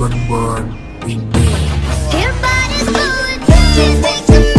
berber ini Your body's moving, just think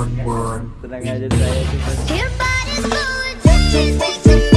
one one. Everybody's going